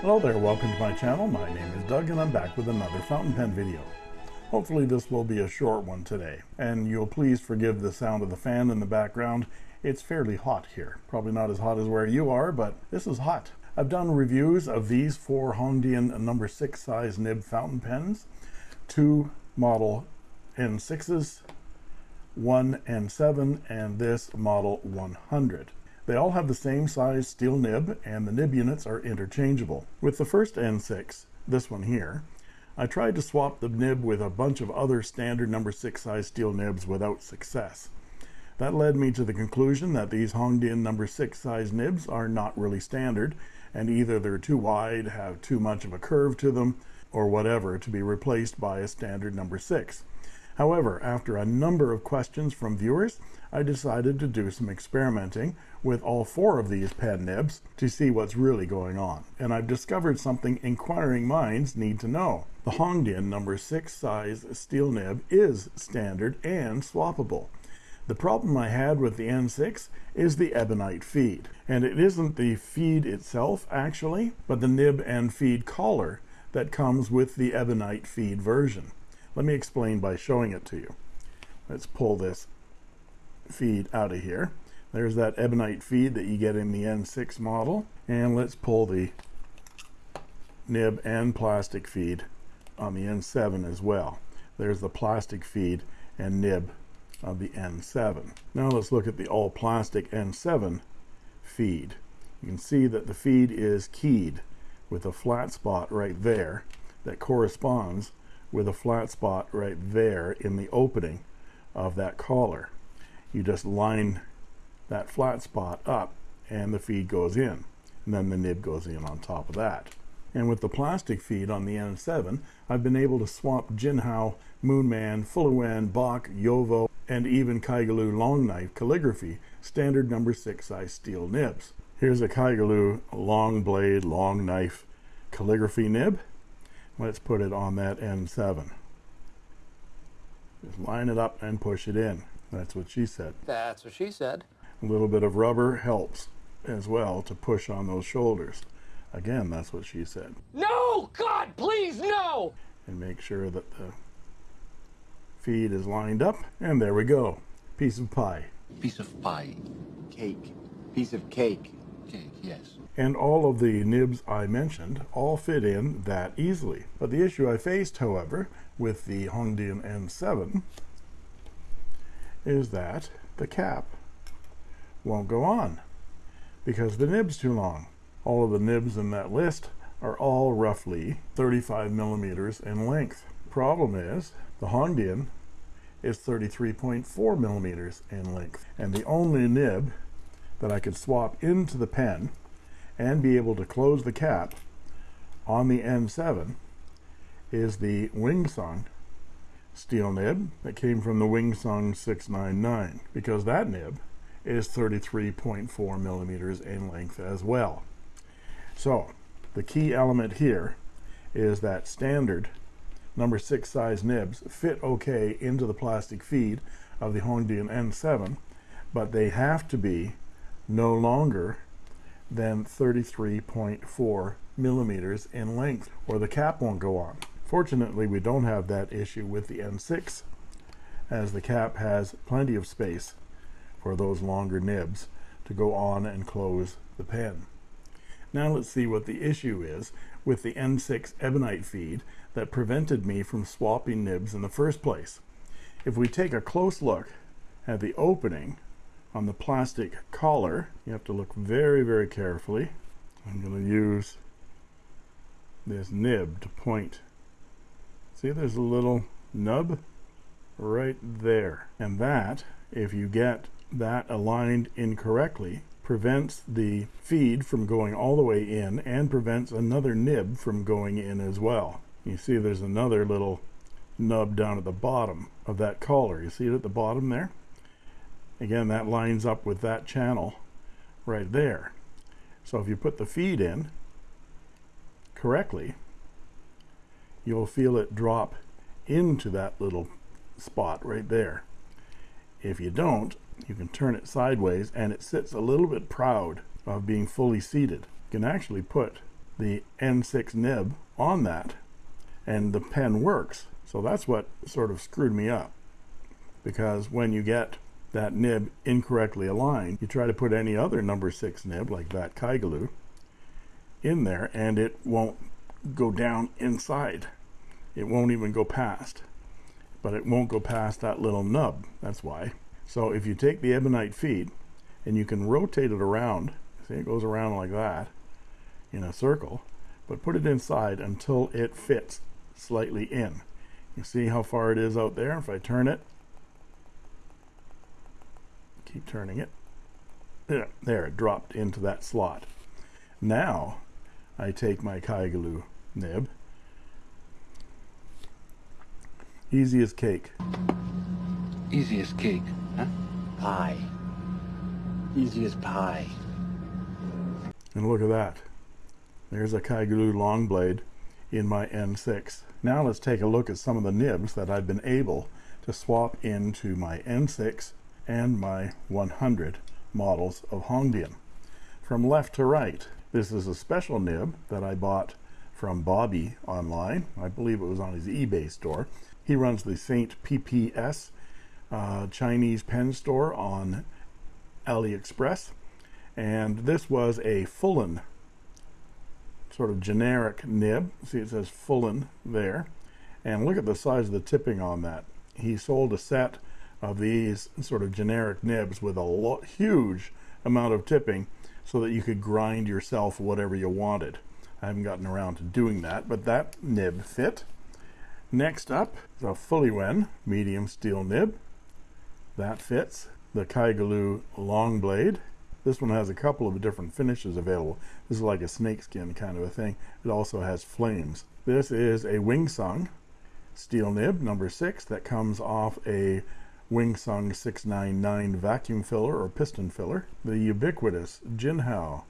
Hello there, welcome to my channel. My name is Doug and I'm back with another fountain pen video. Hopefully this will be a short one today, and you'll please forgive the sound of the fan in the background. It's fairly hot here. Probably not as hot as where you are, but this is hot. I've done reviews of these four Hongdian number 6 size nib fountain pens, two model N6s, one N7, and this model 100. They all have the same size steel nib and the nib units are interchangeable. With the first N6, this one here, I tried to swap the nib with a bunch of other standard number 6 size steel nibs without success. That led me to the conclusion that these Hongdian number 6 size nibs are not really standard and either they're too wide, have too much of a curve to them, or whatever to be replaced by a standard number 6. However, after a number of questions from viewers, I decided to do some experimenting with all four of these pen nibs to see what's really going on. And I've discovered something inquiring minds need to know. The Hongdian number 6 size steel nib is standard and swappable. The problem I had with the N6 is the ebonite feed. And it isn't the feed itself, actually, but the nib and feed collar that comes with the ebonite feed version. Let me explain by showing it to you. Let's pull this feed out of here. There's that ebonite feed that you get in the N6 model. And let's pull the nib and plastic feed on the N7 as well. There's the plastic feed and nib of the N7. Now let's look at the all plastic N7 feed. You can see that the feed is keyed with a flat spot right there that corresponds with a flat spot right there in the opening of that collar. You just line that flat spot up and the feed goes in. And then the nib goes in on top of that. And with the plastic feed on the N7 I've been able to swap Jinhao, Moonman, Fuliwen, Bock, JoWo and even Kaigelu long knife calligraphy standard number 6 size steel nibs. Here's a Kaigelu long blade long knife calligraphy nib let's put it on that N7 just line it up and push it in. That's what she said. That's what she said. A little bit of rubber helps as well to push on those shoulders. Again that's what she said. No! God please no! And make sure that the feed is lined up. And there we go. Piece of pie. Piece of pie. Cake. Piece of cake yes and all of the nibs I mentioned all fit in that easily. But the issue I faced, however, with the Hongdian N7 is that the cap won't go on because the nib's too long. All of the nibs in that list are all roughly 35 millimeters in length. Problem is the Hongdian is 33.4 millimeters in length and the only nib that I could swap into the pen and be able to close the cap on the N7 is the Wingsung steel nib that came from the Wingsung 699 because that nib is 33.4 millimeters in length as well. So the key element here is that standard number six size nibs fit okay into the plastic feed of the Hongdian N7 but they have to be no longer than 33.4 millimeters in length or the cap won't go on. Fortunately we don't have that issue with the N6 as the cap has plenty of space for those longer nibs to go on and close the pen. Now let's see what the issue is with the N6 ebonite feed that prevented me from swapping nibs in the first place. If we take a close look at the opening on the plastic collar you have to look very very carefully. I'm going to use this nib to point. See there's a little nub right there. And that if you get that aligned incorrectly prevents the feed from going all the way in and prevents another nib from going in as well. You see there's another little nub down at the bottom of that collar. You see it at the bottom there again that lines up with that channel right there. So if you put the feed in correctly you'll feel it drop into that little spot right there. If you don't you can turn it sideways and it sits a little bit proud of being fully seated. You can actually put the N6 nib on that and the pen works. So that's what sort of screwed me up. Because when you get that nib incorrectly aligned, you try to put any other number six nib like that Kaigelu in there and it won't go down inside. It won't even go past, but it won't go past that little nub. That's why. So if you take the ebonite feed and you can rotate it around, see it goes around like that in a circle, but put it inside until it fits slightly in. You see how far it is out there? If I turn it, keep turning it, there, there it dropped into that slot. Now I take my Kaigelu nib, easy as cake. Easy as cake, huh? Pie. Easy as pie. And look at that. There's a Kaigelu long blade in my N6. Now let's take a look at some of the nibs that I've been able to swap into my N6 and my 100 models of Hongdian. From left to right, this is a special nib that I bought from Bobby online. I believe it was on his eBay store. He runs the Saint PPS uh, Chinese pen store on AliExpress. And this was a Fullen sort of generic nib. See, it says Fullen there. And look at the size of the tipping on that. He sold a set of these sort of generic nibs with a huge amount of tipping so that you could grind yourself whatever you wanted. I haven't gotten around to doing that, but that nib fit. Next up, the Fuliwen medium steel nib. That fits. The Kaigelu long blade. This one has a couple of different finishes available. This is like a snakeskin kind of a thing. It also has flames. This is a Wingsung steel nib number six that comes off a Wingsung 699 vacuum filler or piston filler. The ubiquitous Jinhao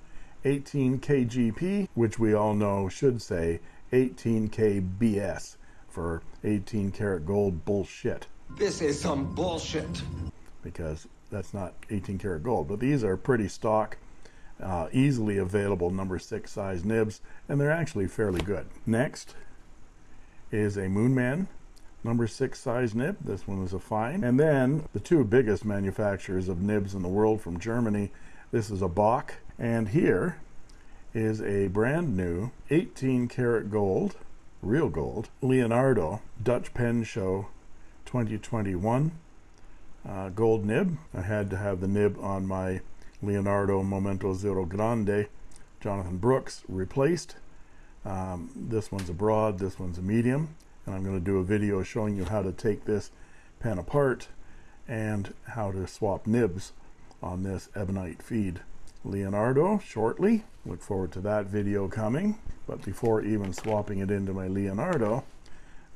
18 KGP, which we all know should say 18K BS for 18 karat gold bullshit. This is some bullshit. Because that's not 18 karat gold, but these are pretty stock, uh, easily available number six size nibs, and they're actually fairly good. Next is a Moonman number six size nib. This one is a fine. And then the two biggest manufacturers of nibs in the world from Germany. This is a Bock, and here is a brand new 18 karat gold, real gold, Leonardo Dutch Pen Show 2021 uh, gold nib. I had to have the nib on my Leonardo Momento Zero Grande Jonathan Brooks replaced. Um, this one's a broad, this one's a medium, and I'm going to do a video showing you how to take this pen apart and how to swap nibs on this ebonite feed. Leonardo shortly. Look forward to that video coming. But before even swapping it into my Leonardo,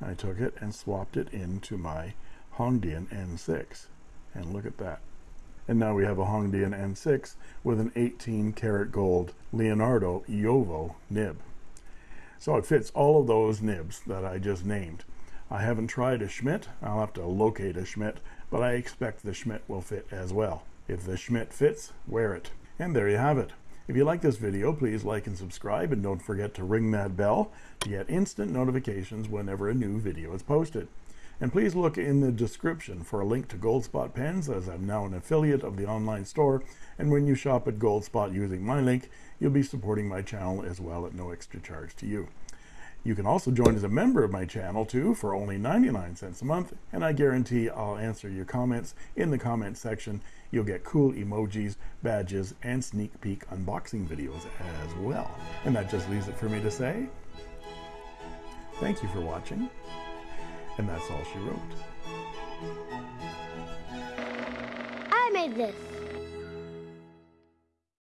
I took it and swapped it into my Hongdian N6 and look at that and now we have a Hongdian N6 with an 18 karat gold Leonardo JoWo nib so it fits all of those nibs that I just named. I haven't tried a Schmidt. I'll have to locate a Schmidt but I expect the Schmidt will fit as well. If the Schmidt fits wear it. And there you have it. If you like this video, please like and subscribe, and don't forget to ring that bell to get instant notifications whenever a new video is posted. And please look in the description for a link to Goldspot pens, as I'm now an affiliate of the online store, and when you shop at Goldspot using my link, you'll be supporting my channel as well at no extra charge to you. You can also join as a member of my channel too for only 99 cents a month, and I guarantee I'll answer your comments in the comment section. You'll get cool emojis, badges, and sneak peek unboxing videos as well. And that just leaves it for me to say, thank you for watching, and that's all she wrote. I made this.